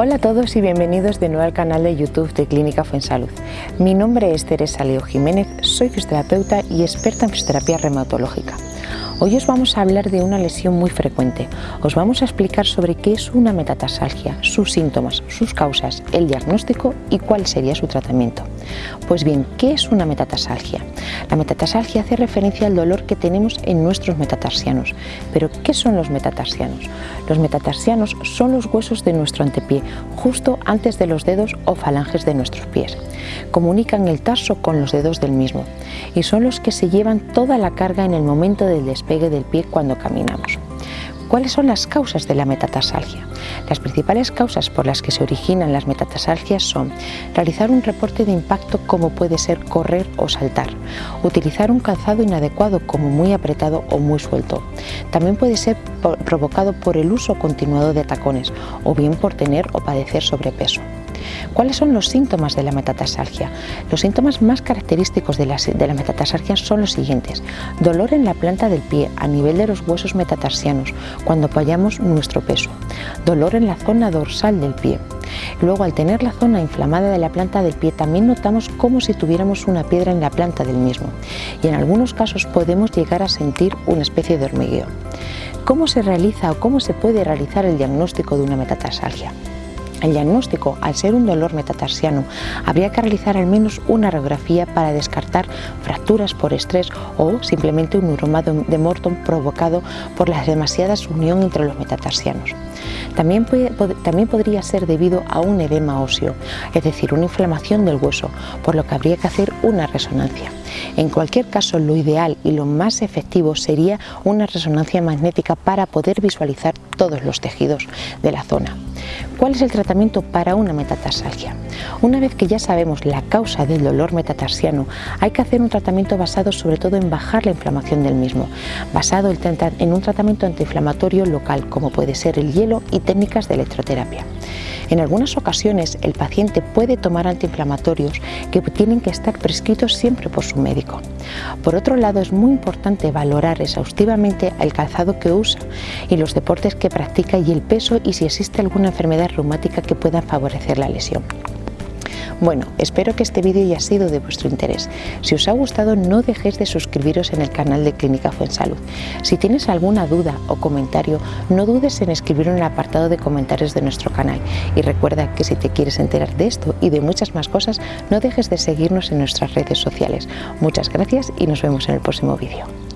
Hola a todos y bienvenidos de nuevo al canal de YouTube de Clínica Fuensalud. Mi nombre es Teresa Leo Jiménez, soy fisioterapeuta y experta en fisioterapia reumatológica. Hoy os vamos a hablar de una lesión muy frecuente. Os vamos a explicar sobre qué es una metatarsalgia, sus síntomas, sus causas, el diagnóstico y cuál sería su tratamiento. Pues bien, ¿qué es una metatarsalgia? La metatarsalgia hace referencia al dolor que tenemos en nuestros metatarsianos. Pero, ¿qué son los metatarsianos? Los metatarsianos son los huesos de nuestro antepié, justo antes de los dedos o falanges de nuestros pies. Comunican el tarso con los dedos del mismo y son los que se llevan toda la carga en el momento del despegue del pie cuando caminamos. ¿Cuáles son las causas de la metatarsalgia? Las principales causas por las que se originan las metatarsalgias son realizar un reporte de impacto como puede ser correr o saltar, utilizar un calzado inadecuado como muy apretado o muy suelto. También puede ser provocado por el uso continuado de tacones o bien por tener o padecer sobrepeso. ¿Cuáles son los síntomas de la metatarsalgia? Los síntomas más característicos de la, metatarsalgia son los siguientes. Dolor en la planta del pie, a nivel de los huesos metatarsianos, cuando apoyamos nuestro peso. Dolor en la zona dorsal del pie. Luego, al tener la zona inflamada de la planta del pie, también notamos como si tuviéramos una piedra en la planta del mismo. Y en algunos casos podemos llegar a sentir una especie de hormigueo. ¿Cómo se realiza o cómo se puede realizar el diagnóstico de una metatarsalgia? El diagnóstico, al ser un dolor metatarsiano, habría que realizar al menos una radiografía para descartar fracturas por estrés o simplemente un neuroma de Morton provocado por la demasiada unión entre los metatarsianos. También, también podría ser debido a un edema óseo, es decir, una inflamación del hueso, por lo que habría que hacer una resonancia. En cualquier caso, lo ideal y lo más efectivo sería una resonancia magnética para poder visualizar todos los tejidos de la zona. ¿Cuál es el tratamiento para una metatarsalgia? Una vez que ya sabemos la causa del dolor metatarsiano, hay que hacer un tratamiento basado sobre todo en bajar la inflamación del mismo, basado en un tratamiento antiinflamatorio local, como puede ser el hielo y técnicas de electroterapia. En algunas ocasiones el paciente puede tomar antiinflamatorios que tienen que estar prescritos siempre por su médico. Por otro lado, es muy importante valorar exhaustivamente el calzado que usa y los deportes que practica y el peso y si existe alguna enfermedad reumática que pueda favorecer la lesión. Bueno, espero que este vídeo haya sido de vuestro interés. Si os ha gustado no dejéis de suscribiros en el canal de Clínica Fuensalud. Si tienes alguna duda o comentario, no dudes en escribirlo en el apartado de comentarios de nuestro canal. Y recuerda que si te quieres enterar de esto y de muchas más cosas, no dejes de seguirnos en nuestras redes sociales. Muchas gracias y nos vemos en el próximo vídeo.